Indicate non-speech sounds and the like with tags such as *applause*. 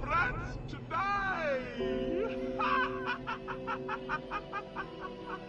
Friends, to die! *laughs*